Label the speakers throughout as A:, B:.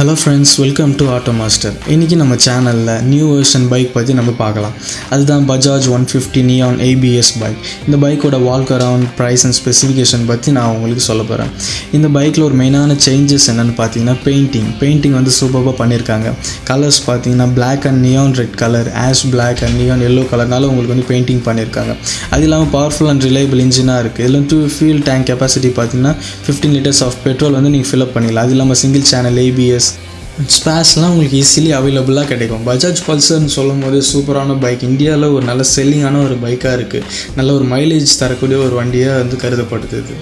A: Hello friends welcome to auto master இன்றைக்கி நம்ம சேனலில் நியூ வேர்ஷன் பைக் பற்றி நம்ம பார்க்கலாம். அதுதான் Bajaj one fifty neon ABS bike இந்த பைக்கோட walk around price and specification பற்றி நான் உங்களுக்கு சொல்ல போகிறேன் இந்த பைக்கில் ஒரு மெயினான சேஞ்சஸ் என்னென்னு பார்த்தீங்கன்னா பெயிண்டிங் பெயிண்டிங் வந்து சூப்பராக பண்ணியிருக்காங்க. கலர்ஸ் பார்த்தீங்கன்னா black and neon red colour ash black and neon yellow கலர்னால உங்களுக்கு வந்து பெயிண்டிங் பண்ணியிருக்காங்க. அது இல்லாமல் பவர்ஃபுல் அண்ட் ரிலையபிள் இன்ஜினாக இருக்குது இதில் டூ ஃபியூல் டேங்க் கெப்பாசிட்டி பார்த்தீங்கன்னா ஃபிஃப்டீன் லிட்டர்ஸ் ஆஃப் பெட்ரோல் வந்து நீங்கள் ஃபில்அப் பண்ணிடலாம். அது இல்லாமல் சிங்கிள் சேனல் ஏபிஎஸ் ஸ்பேஸ்லாம் உங்களுக்கு ஈஸிலி அவைலபிளாக கிடைக்கும். பஜாஜ் பல்சர்னு சொல்லும் போது சூப்பரான பைக் இந்தியாவில் ஒரு நல்ல செல்லிங்கான ஒரு பைக்காக இருக்குது நல்ல ஒரு மைலேஜ் தரக்கூடிய ஒரு வண்டியாக வந்து கருதப்படுது இது.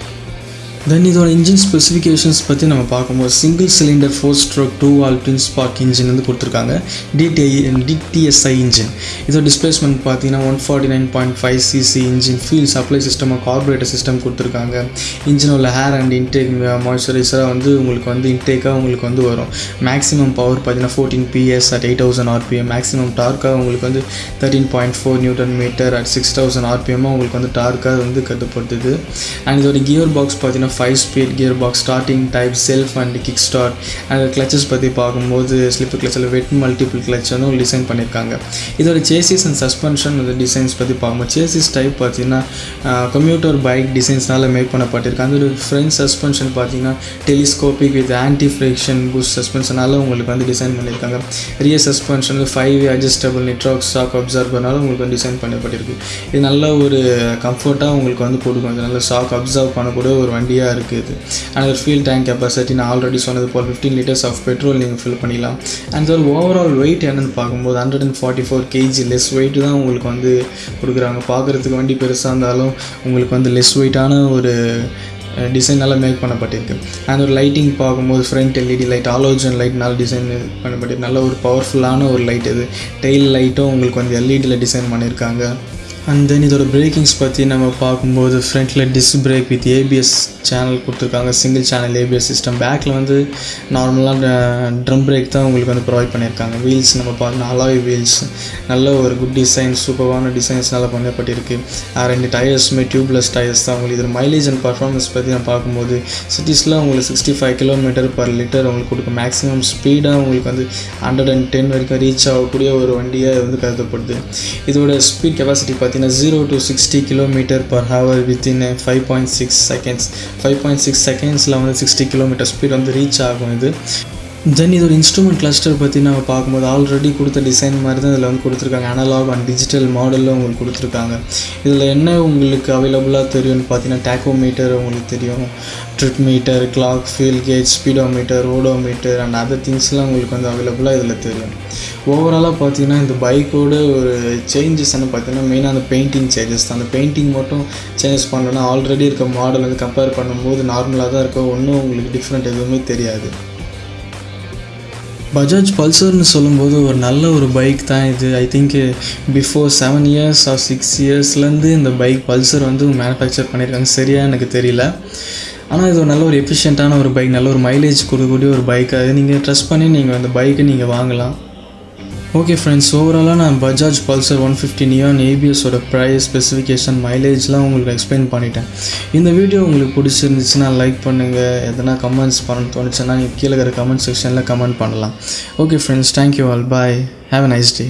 A: தென் இதோட இன்ஜின் ஸ்பெசிஃபிகேஷன்ஸ் பற்றி நம்ம பார்க்கும்போது single cylinder four stroke two valve twin spark engine வந்து கொடுத்துருக்காங்க. டிடிஐ டிடிஎஸ்ஐ இன்ஜின் இதோட டிஸ்பிளேஸ்மெண்ட் பார்த்தீங்கன்னா one forty nine point five CC engine fuel supply system carburettor system கொடுத்துருக்காங்க. இன்ஜின் உள்ள ஹேர் அண்ட் இன்டேக் மாய்ஸ்சரைசராக வந்து உங்களுக்கு வந்து இன்டேக்காக உங்களுக்கு வந்து வரும். மேக்ஸிமம் பவர் பார்த்தீங்கன்னா fourteen PS at eight thousand RPM maximum டார்க்காக உங்களுக்கு வந்து thirteen point four newton metre at six thousand ஆர்பிஎம்மாக உங்களுக்கு வந்து டார்க்காக வந்து கருதப்படுது அண்ட் இதோட கியர் பாக்ஸ் பார்த்தீங்கன்னா five speed gear box starting type self and kick start and clutches பற்றி பார்க்கும்போது ஸ்லிப் கிளச்சில் வெட் மல்டிபிள் கிளச் வந்து டிசைன் பண்ணியிருக்காங்க. இதோட சேசிஸ் அண்ட் சஸ்பென்ஷன் வந்து டிசைன்ஸ் பற்றி பார்க்கும்போது சேசிஸ் டைப் பார்த்தீங்கன்னா கம்ப்யூட்டர் பைக் டிசைன்ஸ்னால மேக் பண்ணப்பட்டிருக்கு. அந்த ஃப்ரண்ட் சஸ்பென்ஷன் பார்த்தீங்கன்னா telescopic with anti friction boost சஸ்பென்ஷனால் உங்களுக்கு வந்து டிசைன் பண்ணியிருக்காங்க. Rear suspension five adjustable network stock அப்சர்வர்னால உங்களுக்கு வந்து டிசைன் பண்ணப்பட்டிருக்கு. இது நல்ல ஒரு கம்ஃபர்ட்டாக உங்களுக்கு வந்து கொடுக்கும் நல்ல ஷாக் அப்சர்வ் பண்ணக்கூடிய ஒரு வண்டி வண்டியாக இருக்குது அண்ட் ஒரு ஃபியூல் டேங்க் கெப்பாசிட்டி நான் ஆல்ரெடி சொன்னது போல் ஃபிஃப்டீன் லிட்டர்ஸ் ஆஃப் பெட்ரோல் நீங்கள் ஃபில் பண்ணிக்கலாம் அண்ட் ஒரு ஓவரால் வெயிட் என்னென்னு பார்க்கும்போது hundred and forty four KG less weight தான் உங்களுக்கு வந்து கொடுக்குறாங்க. பார்க்குறதுக்கு வண்டி பெருசாக இருந்தாலும் உங்களுக்கு வந்து லெஸ் வெயிட்டான ஒரு டிசைனால் மேக் பண்ணப்பட்டிருக்கு. அண்ட் ஒரு லைட்டிங் பார்க்கும்போது front LED light halogen light நல்ல டிசைன் பண்ணப்பட்டிருக்கு. நல்ல ஒரு பவர்ஃபுல்லான ஒரு லைட் இது. டெய்ல் லைட்டும் உங்களுக்கு வந்து எல்இடியில் டிசைன் பண்ணியிருக்காங்க அண்ட் தென் இதோட பிரேக்கிங்ஸ் பற்றி நம்ம பார்க்கும்போது ஃப்ரண்ட்டில் disc brake with ABS channel கொடுத்துருக்காங்க. சிங்கிள் சேனல் ஏபிஎஸ் சிஸ்டம் பேக்கில் வந்து நார்மலாக ட்ரம் பிரேக் தான் உங்களுக்கு வந்து ப்ரொவைட் பண்ணியிருக்காங்க. வீல்ஸ் நம்ம பார்க்கணும் அலாய் வீல்ஸ் நல்ல ஒரு குட் டிசைன் சூப்பரான நல்லா பண்ணப்பட்டிருக்கு. ரெண்டு டயர்ஸுமே டியூப்லெஸ் டயர்ஸ் தான் உங்களுக்கு. இதில் மைலேஜ் அண்ட் பர்ஃபார்மன்ஸ் பற்றி நான் பார்க்கும்போது சிட்டிஸில் உங்களுக்கு sixty five kilometre per litre உங்களுக்கு கொடுக்கும். மேக்ஸிமம் ஸ்பீடாக உங்களுக்கு வந்து ஹண்ட்ரட் அண்ட் டென் வரைக்கும் ரீச் ஆகக்கூடிய ஒரு வண்டியாக வந்து கருதப்படுது. இதோட ஸ்பீட் கெப்பாசிட்டி பார்த்தீங்கன்னா zero to sixty kilometre per hour within five point six seconds five point six செகண்ட்ஸில் வந்து சிக்ஸ்டி கிலோமீட்டர் ஸ்பீட் வந்து ரீச் ஆகும் இது. தென் இதோட இன்ஸ்ட்ருமெண்ட் கிளஸ்டர் பற்றி நம்ம பார்க்கும்போது ஆல்ரெடி கொடுத்த டிசைன் மாதிரி தான் இதில் வந்து கொடுத்துருக்காங்க. அனலாக் அண்ட் டிஜிட்டல் மாடலில் உங்களுக்கு கொடுத்துருக்காங்க. இதில் என்ன உங்களுக்கு அவைலபிளாக தெரியும்னு பார்த்தீங்கன்னா டேக்கோமீட்டர் உங்களுக்கு தெரியும். Trip meter clock fuel gauge speedometer odometer and other திங்ஸ்லாம் உங்களுக்கு வந்து அவைலபிளாக இதில் தெரியும். ஓவராலாக பார்த்தீங்கன்னா இந்த பைக்கோட ஒரு சேஞ்சஸ்ன்னு பார்த்தீங்கன்னா மெயினாக அந்த பெயிண்டிங் சேஞ்சஸ் தான். அந்த பெயிண்டிங் மட்டும் சேஞ்சஸ் பண்ணலன்னா ஆல்ரெடி இருக்க மாடல் வந்து கம்பேர் பண்ணும்போது நார்மலாக தான் இருக்கும். ஒன்றும் உங்களுக்கு டிஃப்ரெண்ட் எதுவுமே தெரியாது. பஜாஜ் பல்சர்னு சொல்லும்போது ஒரு நல்ல ஒரு பைக் தான் இது. I think before seven years or six இயர்ஸ்லேருந்து இந்த பைக் பல்சர் வந்து மேனுஃபேக்சர் பண்ணியிருக்காங்க. சரியாக எனக்கு தெரியல. ஆனால் இது ஒரு நல்ல ஒரு எஃபிஷியண்ட்டான ஒரு பைக் நல்ல ஒரு மைலேஜ் கொடுக்கக்கூடிய ஒரு பைக்காக நீங்கள் ட்ரெஸ் பண்ணி நீங்கள் அந்த பைக்கை நீங்கள் வாங்கலாம். ஓகே ஃப்ரெண்ட்ஸ் ஓவராலாக நான் Bajaj Pulsar one fifty neon ஏபிஎஸோட price specification மைலேஜ்லாம் உங்களுக்கு எக்ஸ்பிளைன் பண்ணிட்டேன். இந்த வீடியோ உங்களுக்கு பிடிச்சிருந்துச்சுன்னா லைக் பண்ணுங்கள் எதனா கமெண்ட்ஸ் பண்ண தோணுச்சுன்னா நீங்கள் கீழே இருக்கிற கமெண்ட் செக்ஷனில் கமெண்ட் பண்ணலாம். Okay friends thank you all bye have a nice day